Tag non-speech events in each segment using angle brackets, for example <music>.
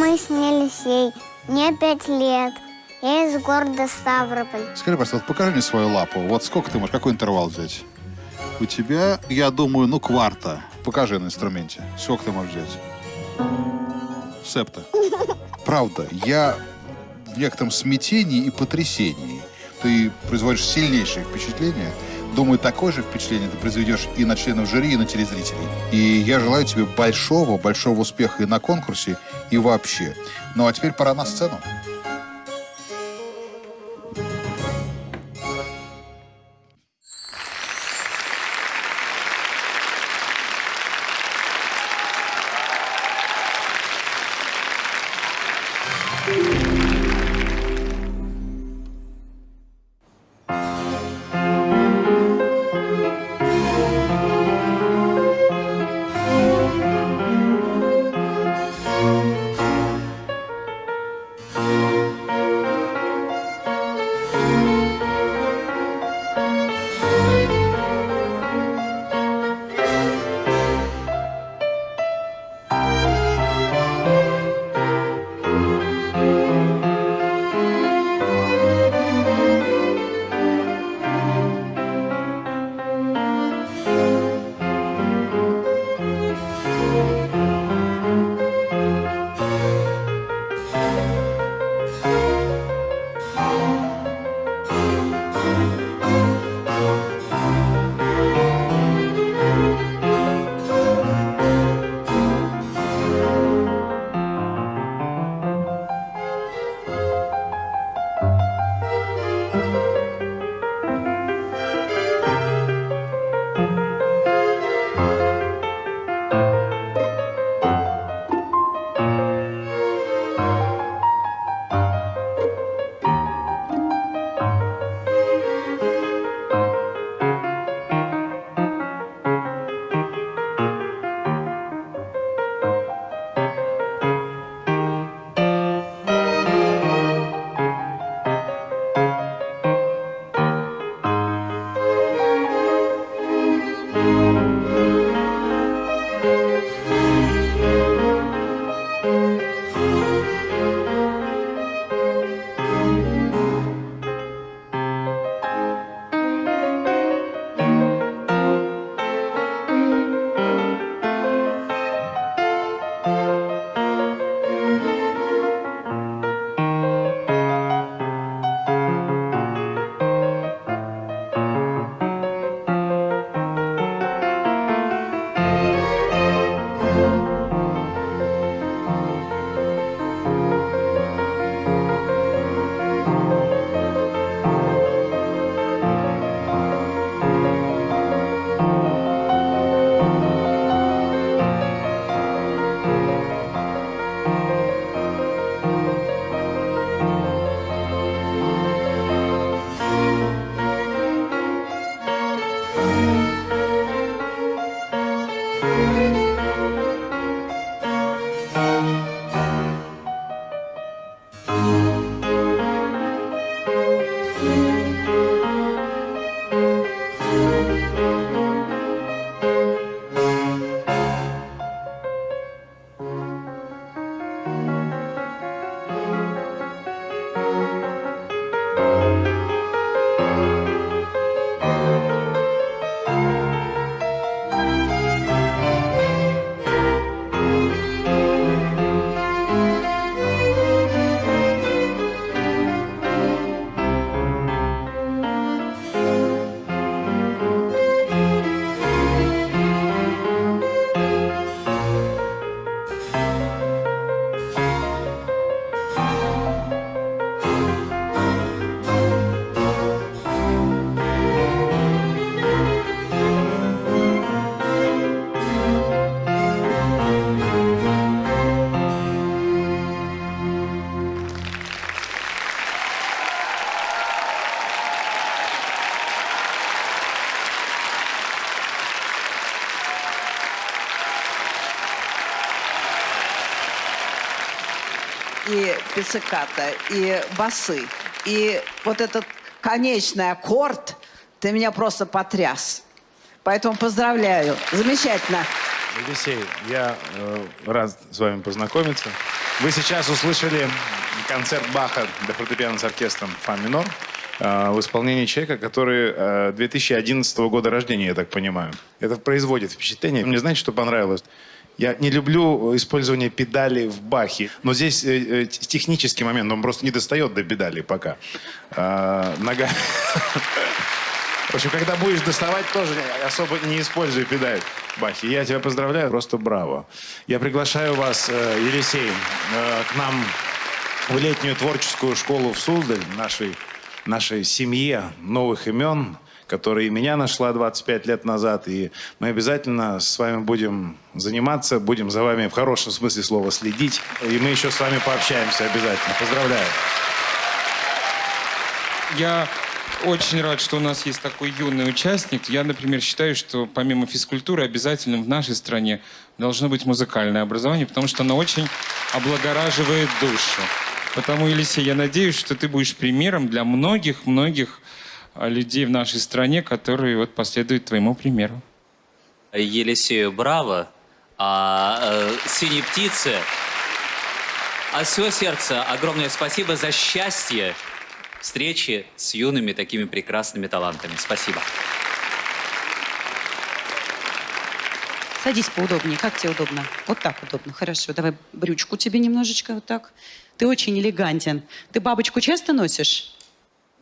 Мы снились ей. Мне пять лет. Я из города Ставрополь. Скажи, пожалуйста, покажи мне свою лапу. Вот сколько ты можешь, какой интервал взять? У тебя, я думаю, ну, кварта. Покажи на инструменте. Сколько ты можешь взять? Септа. Правда, я в некотором смятении и потрясении. Ты производишь сильнейшее впечатление. Думаю, такое же впечатление ты произведешь и на членов жюри, и на телезрителей. И я желаю тебе большого, большого успеха и на конкурсе, и вообще. Ну а теперь пора на сцену. И пицциката, и басы. И вот этот конечный аккорд, ты меня просто потряс. Поэтому поздравляю. Замечательно. Алексей, я э, рад с вами познакомиться. Вы сейчас услышали концерт Баха для фортепиано с оркестром «Фа минор» э, в исполнении человека, который э, 2011 года рождения, я так понимаю. Это производит впечатление. Мне знаете, что понравилось? Я не люблю использование педали в Бахе, но здесь э, э, технический момент, он просто не достает до педали пока. А, нога... В общем, когда будешь доставать, тоже особо не используй педаль Бахи. Я тебя поздравляю, просто браво. Я приглашаю вас, э, Елисей, э, к нам в летнюю творческую школу в Суздаль, нашей, нашей семье новых имен, которая и меня нашла 25 лет назад. И мы обязательно с вами будем заниматься, будем за вами в хорошем смысле слова следить. И мы еще с вами пообщаемся обязательно. Поздравляю. Я очень рад, что у нас есть такой юный участник. Я, например, считаю, что помимо физкультуры обязательно в нашей стране должно быть музыкальное образование, потому что оно очень облагораживает душу. Потому, Елисей, я надеюсь, что ты будешь примером для многих-многих людей в нашей стране, которые вот последуют твоему примеру. Елисею браво, а э, синей птице от всего сердца огромное спасибо за счастье встречи с юными такими прекрасными талантами. Спасибо. Садись поудобнее. Как тебе удобно? Вот так удобно. Хорошо. Давай брючку тебе немножечко вот так. Ты очень элегантен. Ты бабочку часто носишь?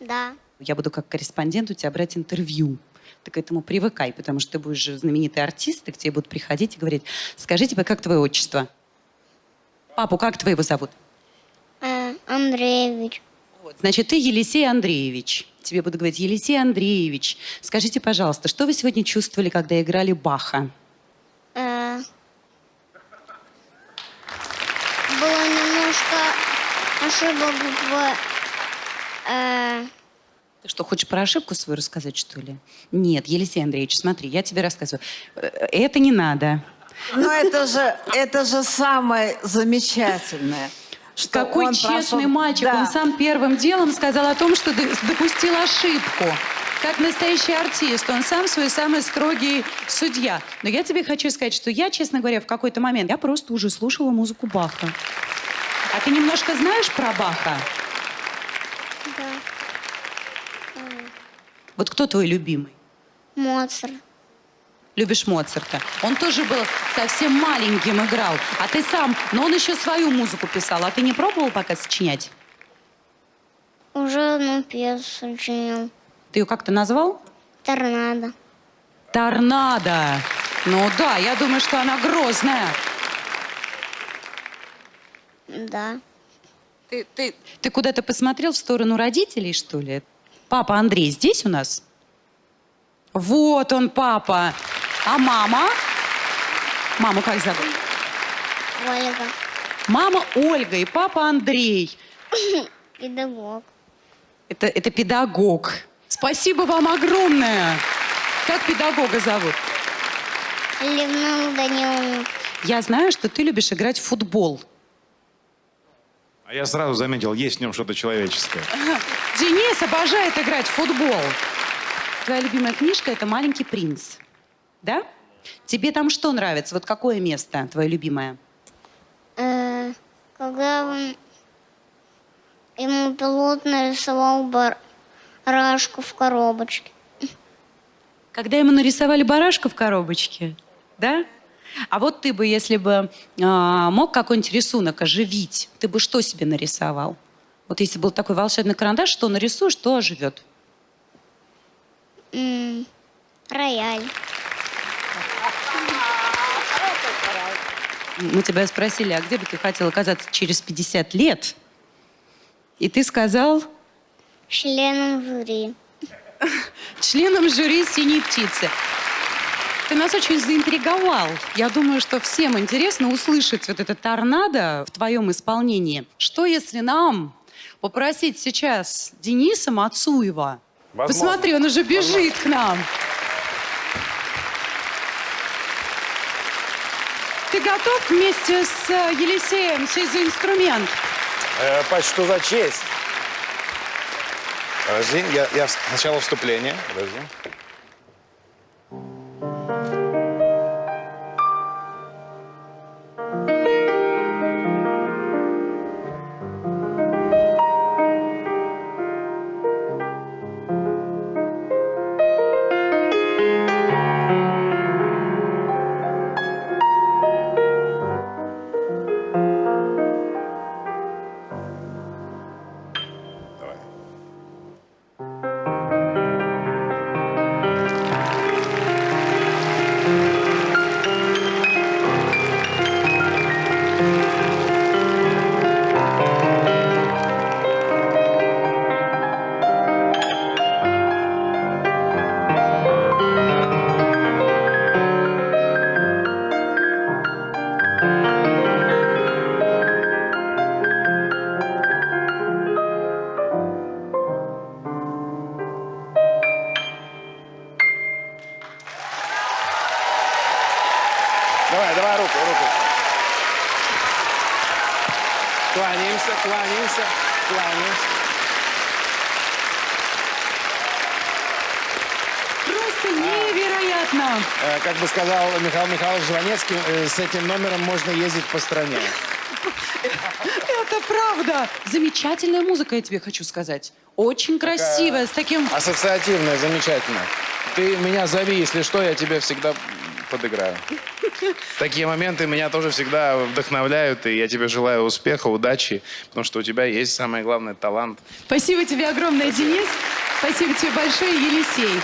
Да. Я буду как корреспондент у тебя брать интервью. Ты к этому привыкай, потому что ты будешь же знаменитый артист, и к тебе будут приходить и говорить, скажи тебе, как твое отчество? Папу, как твоего зовут? Э, Андреевич. Вот, значит, ты Елисей Андреевич. Тебе буду говорить, Елисей Андреевич, скажите, пожалуйста, что вы сегодня чувствовали, когда играли Баха? Э, было немножко ошибок в... э, Ты что, хочешь про ошибку свою рассказать, что ли? Нет, Елисей Андреевич, смотри, я тебе рассказываю. Э, Это не надо. Но это же, это же самое замечательное. Что Какой он честный прошел- мальчик. Да. Он сам первым делом сказал о том, что допустил ошибку. Как настоящий артист. Он сам свой самый строгий судья. Но я тебе хочу сказать, что я, честно говоря, в какой-то момент, я просто уже слушала музыку Баха. А ты немножко знаешь про Баха? да, Вот кто твой любимый? Моцарт. Любишь Моцарта. Он тоже был совсем маленьким, играл. А ты сам, но он еще свою музыку писал. А ты не пробовал пока сочинять? Уже одну пьесу сочинил. Ты ее как-то назвал? Торнадо. Торнадо. Ну да, я думаю, что она грозная. Да. Ты, ты, ты куда-то посмотрел в сторону родителей, что ли? Папа Андрей здесь у нас? Вот он, папа. А мама? Маму как зовут? Ольга. Мама Ольга и папа Андрей. <coughs> Педагог. Это, это педагог. Спасибо вам огромное. Как педагога зовут? Людмила Даниловна. Я знаю, что ты любишь играть в футбол. А я сразу заметил, есть в нем что-то человеческое. <laughs> Денис обожает играть в футбол. Твоя любимая книжка – это «Маленький принц». Да? Тебе там что нравится? Вот какое место твое любимое? Э, когда он- ему пилот нарисовал барашку в коробочке. Когда ему нарисовали барашка в коробочке, да? А вот ты бы, если бы а, мог какой-нибудь рисунок оживить, ты бы что себе нарисовал? Вот если был такой волшебный карандаш, что нарисуешь, то оживет. М, рояль. Мы тебя спросили, а где бы ты хотел оказаться через 50 лет? И ты сказал Членом жюри. членом жюри «Синей птицы». Ты нас очень заинтриговал. Я думаю, что всем интересно услышать вот это торнадо в твоем исполнении. Что если нам попросить сейчас Дениса Мацуева? Возможно. Посмотри, он уже бежит к нам. Ты готов вместе с э, Елисеем сесть за инструмент? Э, что за честь? Подожди, я, я сначала вступление. Подожди. Кланяемся, кланяемся, кланяемся. Просто невероятно. Э, Как бы сказал Михаил Михайлович Жванецкий, э, с этим номером можно ездить по стране. Это правда. Замечательная музыка, я тебе хочу сказать. Очень красивая, с таким... Ассоциативная, замечательно. Ты меня зови, если что, я тебе всегда подыграю. <laughs> Такие моменты меня тоже всегда вдохновляют, и я тебе желаю успеха, удачи, потому что у тебя есть самое главное талант. Спасибо тебе огромное, Денис. Спасибо тебе большое, Елисей.